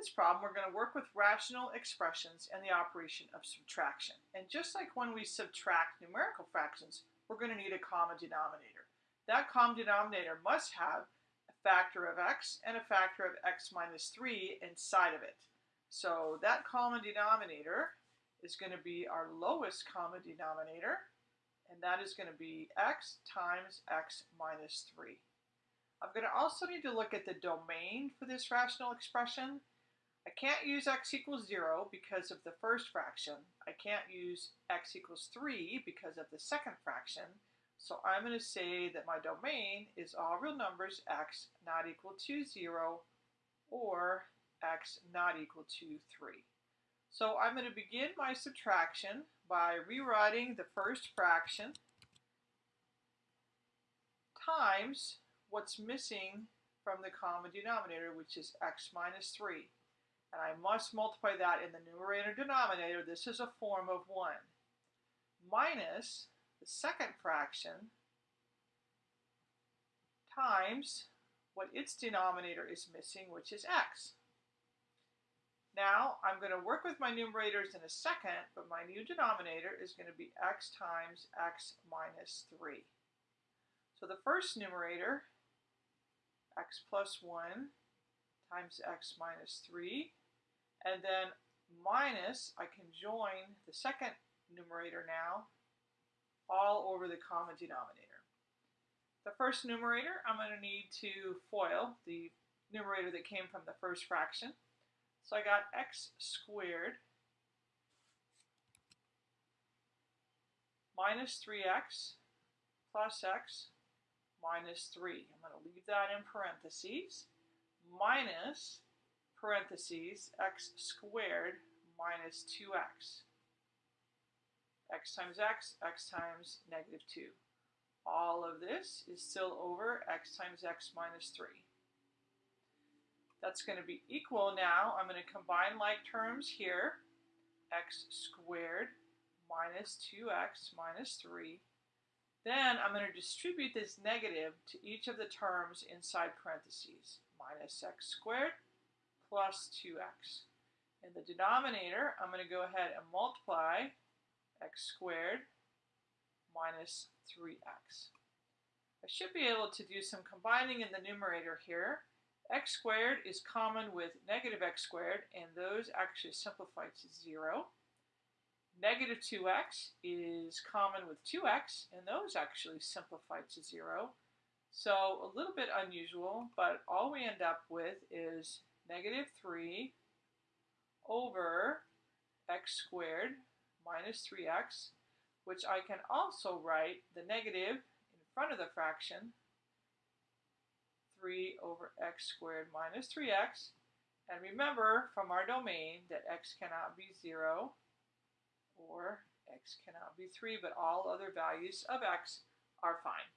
this problem, we're going to work with rational expressions and the operation of subtraction. And just like when we subtract numerical fractions, we're going to need a common denominator. That common denominator must have a factor of x and a factor of x minus 3 inside of it. So that common denominator is going to be our lowest common denominator, and that is going to be x times x minus 3. I'm going to also need to look at the domain for this rational expression. I can't use x equals 0 because of the first fraction. I can't use x equals 3 because of the second fraction. So I'm going to say that my domain is all real numbers x not equal to 0 or x not equal to 3. So I'm going to begin my subtraction by rewriting the first fraction times what's missing from the common denominator, which is x minus 3. And I must multiply that in the numerator and denominator. This is a form of 1. Minus the second fraction times what its denominator is missing, which is x. Now, I'm going to work with my numerators in a second, but my new denominator is going to be x times x minus 3. So the first numerator x plus 1 times x minus 3. And then minus, I can join the second numerator now all over the common denominator. The first numerator, I'm going to need to FOIL the numerator that came from the first fraction. So I got x squared minus 3x plus x minus 3. I'm going to leave that in parentheses. Minus parentheses x squared minus 2x. x times x, x times negative 2. All of this is still over x times x minus 3. That's going to be equal now. I'm going to combine like terms here. x squared minus 2x minus 3 then I'm going to distribute this negative to each of the terms inside parentheses. Minus x squared plus 2x. In the denominator, I'm going to go ahead and multiply x squared minus 3x. I should be able to do some combining in the numerator here. x squared is common with negative x squared, and those actually simplify to 0. Negative 2x is common with 2x, and those actually simplify to 0. So a little bit unusual, but all we end up with is negative 3 over x squared minus 3x, which I can also write the negative in front of the fraction, 3 over x squared minus 3x. And remember from our domain that x cannot be 0 or x cannot be 3, but all other values of x are fine.